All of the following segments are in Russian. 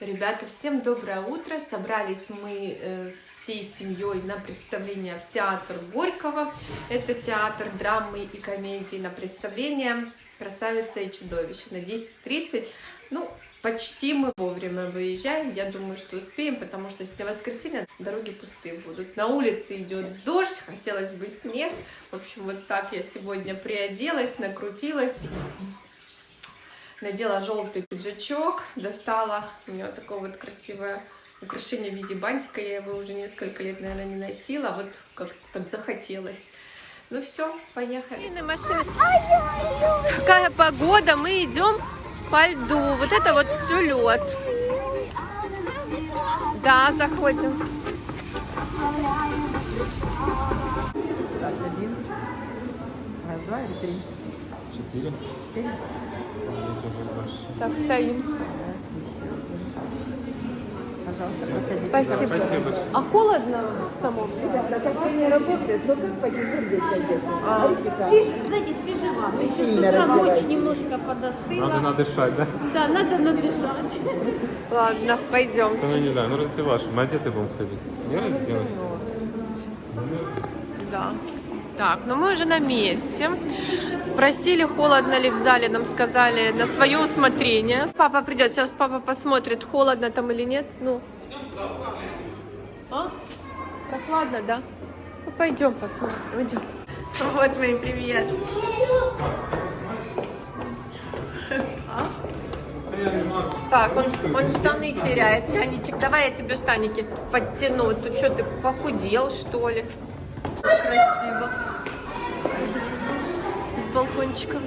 Ребята, всем доброе утро. Собрались мы э, всей семьей на представление в театр Горького. Это театр драмы и комедии на представление «Красавица и чудовище» на 10.30. Ну, почти мы вовремя выезжаем. Я думаю, что успеем, потому что сегодня воскресенье, дороги пустые будут. На улице идет дождь, хотелось бы снег. В общем, вот так я сегодня приоделась, накрутилась надела желтый пиджачок, достала у меня вот такое вот красивое украшение в виде бантика, я его уже несколько лет, наверное, не носила, вот как так захотелось. Ну все, поехали. Машины. Такая погода, мы идем по льду. Вот это вот все лед. Да, заходим. Один, раз, два или три? Четыре. Четыре. Так, стоим. Пожалуйста, проходите. Спасибо. Спасибо. А холодно в самом? Отопление работает, но как поднесем здесь одеться? А. Знаете, свежевато. Если очень немножко подостыла. Надо надышать, да? Да, надо надышать. Ладно, пойдем. Ну, не знаю, ну раздеваешь. Мы одеты будем ходить. Я разденусь. Да. Так, ну мы уже на месте. Спросили, холодно ли в зале, нам сказали на свое усмотрение. Папа придет, сейчас папа посмотрит, холодно там или нет. Ну. А? Прохладно, да? Ну пойдем посмотрим, идем. Вот мои привет. А? Так, он, он штаны теряет. Яничек, давай я тебе штаники подтяну. Тут что, ты похудел, что ли? Красиво. Балкончиком.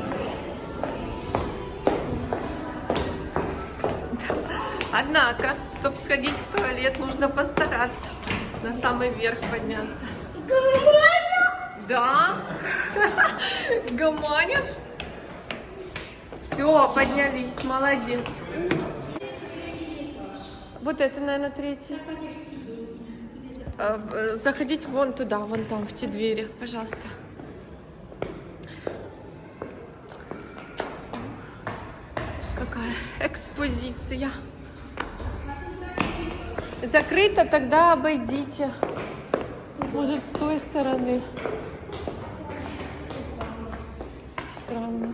Однако, чтобы сходить в туалет, нужно постараться на самый верх подняться. Да? Гаманин? Все, поднялись, молодец. Вот это, наверное, третий. Э, э, Заходите вон туда, вон там, в те двери, пожалуйста. Какая экспозиция. Закрыто, тогда обойдите. Может, с той стороны. Странно.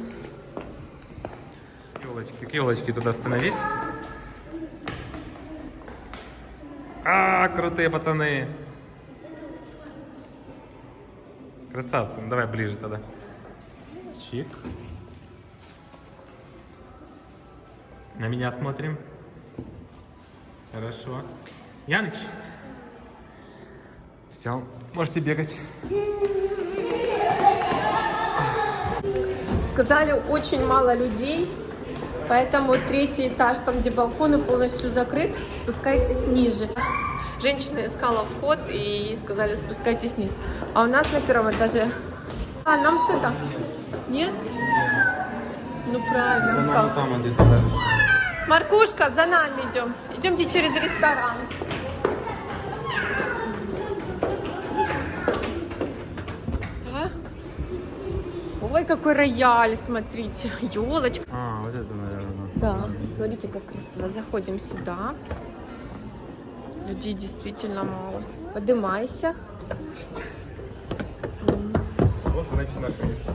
Елочки, к елочке туда становись. А, крутые пацаны. Красавцы. Ну, давай ближе тогда. Чик. На меня смотрим. Хорошо. Яныч. Все, можете бегать. Сказали, очень мало людей, поэтому третий этаж, там где балконы полностью закрыт, спускайтесь ниже. Женщина искала вход и ей сказали, спускайтесь вниз. А у нас на первом этаже. А, нам сюда. Нет? Ну правильно. как? там где-то дальше. Маркушка, за нами идем. Идемте через ресторан. А? Ой, какой рояль, смотрите. Елочка. А, вот это, наверное. Да, смотрите, как красиво. Заходим сюда. Людей действительно мало. Подымайся. Вот, значит, наше место.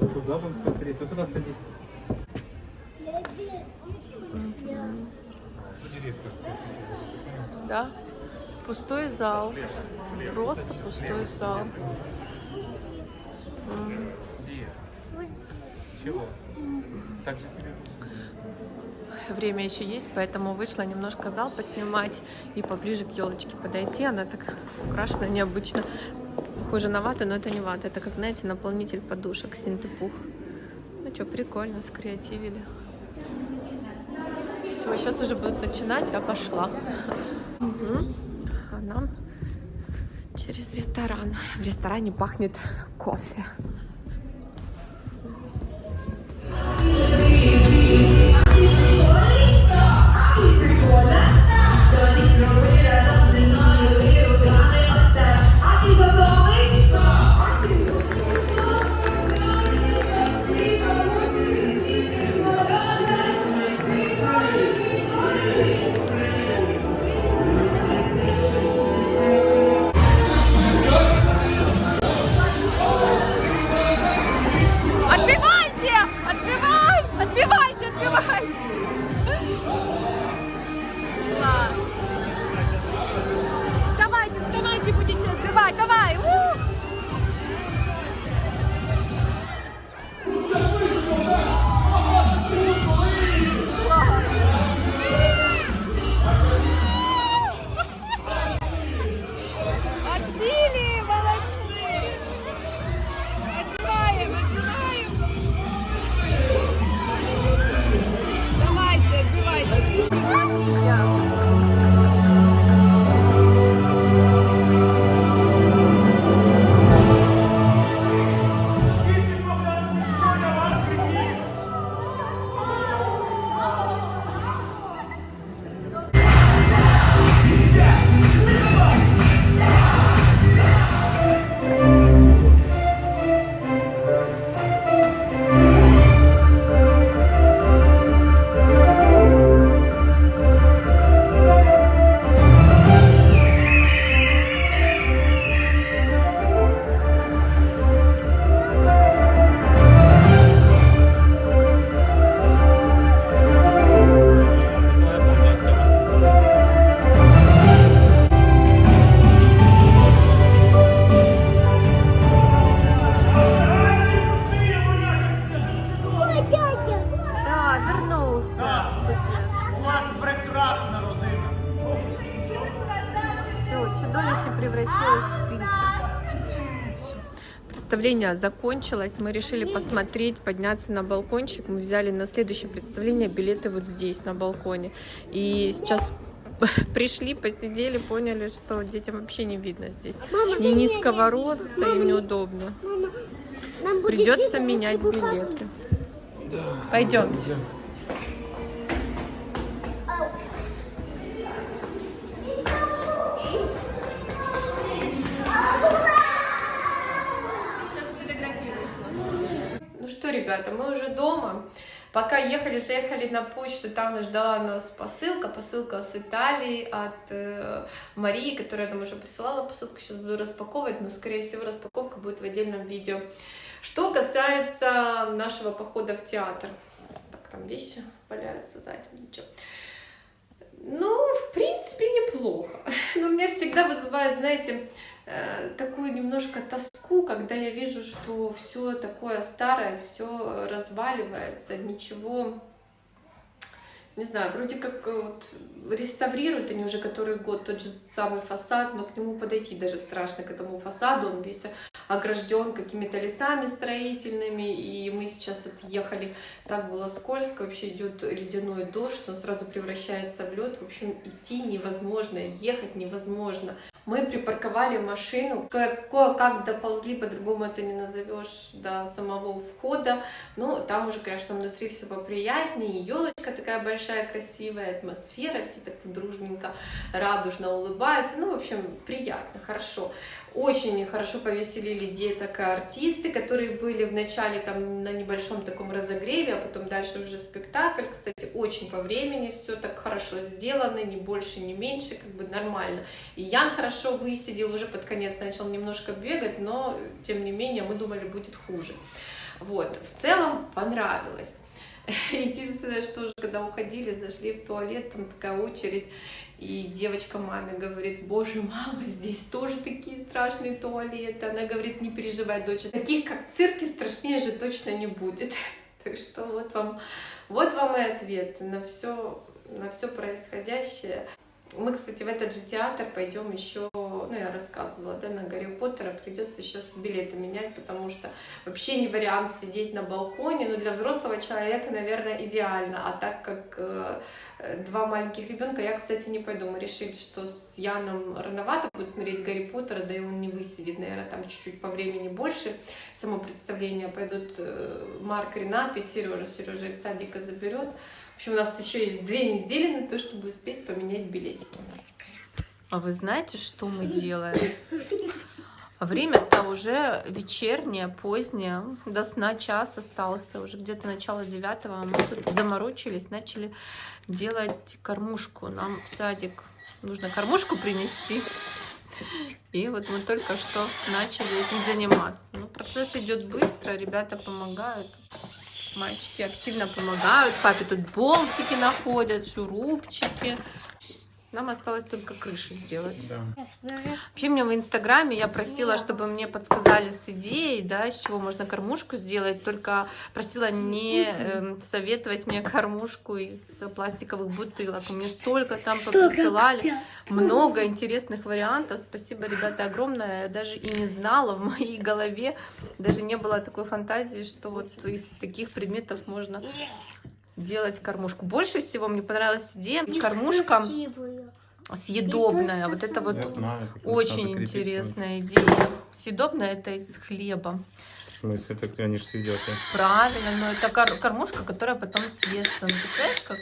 Вот туда будем смотреть. Ты туда садись. Да. Пустой зал. Просто пустой зал. Чего? Так же Время еще есть, поэтому вышла немножко зал поснимать и поближе к елочке подойти. Она так украшена необычно. Похоже на вату, но это не вата. Это, как, знаете, наполнитель подушек, синтепух. Ну что, прикольно, скреативили. Все, сейчас уже будут начинать, я пошла. Мгм. А нам через ресторан. В ресторане пахнет кофе. Представление закончилось. Мы решили посмотреть, подняться на балкончик. Мы взяли на следующее представление билеты вот здесь, на балконе. И сейчас пришли, посидели, поняли, что детям вообще не видно здесь. Ни низкого роста, им неудобно. Нам будет Придется видно, менять билеты. Пойдемте. Ну ребята, мы уже дома. Пока ехали, заехали на почту, там ждала нас посылка, посылка с Италии от э, Марии, которая нам уже присылала посылку. Сейчас буду распаковывать, но, скорее всего, распаковка будет в отдельном видео. Что касается нашего похода в театр. Так, там вещи валяются сзади, ничего. Ну, в принципе, неплохо. Но меня всегда вызывает, знаете, э, такую немножко тоску, когда я вижу, что все такое старое, все разваливается, ничего, не знаю, вроде как э, вот реставрируют они уже который год тот же самый фасад, но к нему подойти даже страшно, к этому фасаду, он весь огражден какими-то лесами строительными, и мы сейчас вот ехали, так было скользко, вообще идет ледяной дождь, он сразу превращается в лед, в общем, идти невозможно, ехать невозможно. Мы припарковали машину, кое-как доползли, по-другому это не назовешь, до самого входа. Ну, там уже, конечно, внутри все поприятнее, елочка такая большая, красивая, атмосфера, все так дружненько, радужно улыбаются. Ну, в общем, приятно, хорошо. Очень хорошо повеселили деток артисты, которые были в начале там на небольшом таком разогреве, а потом дальше уже спектакль. Кстати, очень по времени все так хорошо сделано, ни больше, ни меньше, как бы нормально. И Ян хорошо высидел, уже под конец начал немножко бегать, но тем не менее мы думали будет хуже. Вот, в целом понравилось. Единственное, что уже когда уходили, зашли в туалет, там такая очередь, и девочка маме говорит, боже, мама, здесь тоже такие страшные туалеты. Она говорит, не переживай, дочь, таких как в цирке страшнее же точно не будет. Так что вот вам, вот вам и ответ на все, на все происходящее. Мы, кстати, в этот же театр пойдем еще, ну, я рассказывала, да, на Гарри Поттера, придется сейчас билеты менять, потому что вообще не вариант сидеть на балконе, но для взрослого человека, наверное, идеально, а так как э, два маленьких ребенка, я, кстати, не пойду, мы решили, что с Яном рановато будет смотреть Гарри Поттера, да и он не высидит, наверное, там чуть-чуть по времени больше, само представление пойдут э, Марк, Ренат и Сережа, Сережа из садика заберет, в общем, у нас еще есть две недели на то, чтобы успеть поменять билетики. А вы знаете, что мы делаем? Время-то уже вечернее, позднее, до сна час остался, уже где-то начало девятого. Мы тут заморочились, начали делать кормушку. Нам в садик нужно кормушку принести. И вот мы только что начали этим заниматься. Ну, процесс идет быстро, ребята помогают. Мальчики активно помогают. Папе тут болтики находят, шурупчики. Нам осталось только крышу сделать. Да. Вообще мне в Инстаграме я просила, чтобы мне подсказали с идеей, да, с чего можно кормушку сделать, только просила не э, советовать мне кормушку из пластиковых бутылок. Мне столько там присылали, много интересных вариантов. Спасибо, ребята, огромное. Я даже и не знала, в моей голове даже не было такой фантазии, что вот из таких предметов можно делать кормушку. Больше всего мне понравилась идея кормушка съедобная. Вот это вот знаю, очень интересная идея. Съедобная это из хлеба. Так они же съедят. Правильно, но это кор- кормушка, которая потом съестся. Ну, представляешь, как?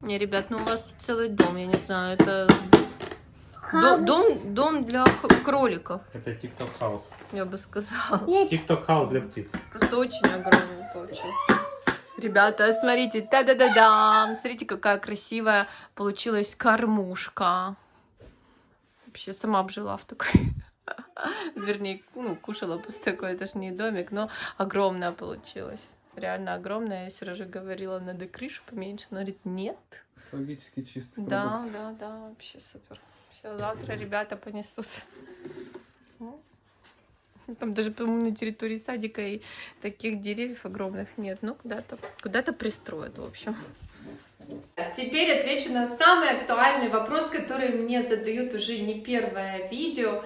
Не, ребят, ну у вас тут целый дом, я не знаю, это до- дом, дом для кроликов, Это TikTok хаус. я бы сказала. TikTok хаус для птиц. Просто очень огромный получился. Ребята, смотрите, та-да-да-дам! Смотрите, какая красивая получилась кормушка. Вообще сама бы жила в такой. Вернее, ну, кушала бы с такой, это ж не домик, но огромная получилась. Реально огромная. Я Сережа говорила, надо крышу поменьше. Он говорит, нет. Экологически чистый Да, да, да, вообще супер. Все, завтра ребята понесут. Ну, Там даже, по-моему, на территории садика и таких деревьев огромных нет. Ну, куда-то куда пристроят, в общем. Теперь отвечу на самый актуальный вопрос, который мне задают уже не первое видео.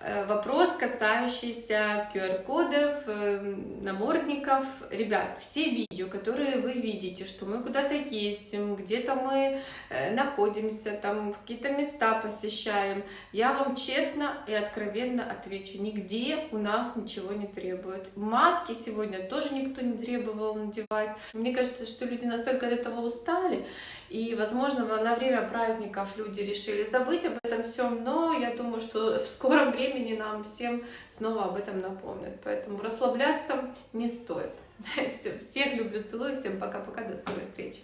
Э, Вопрос, касающийся QR-кодов, э, намордников. Ребят, все видео, которые вы видите, что мы куда-то ездим, где-то мы э, находимся, там какие-то места посещаем, я вам честно и откровенно отвечу, нигде у нас ничего не требует. Маски сегодня тоже никто не требовал надевать. Мне кажется, что люди настолько от этого устали, и, возможно, на время праздников люди решили забыть об этом всем, но я думаю, что в скором времени нам всем снова об этом напомнят. Поэтому расслабляться не стоит. Все, всех люблю, целую, всем пока-пока, до скорой встречи.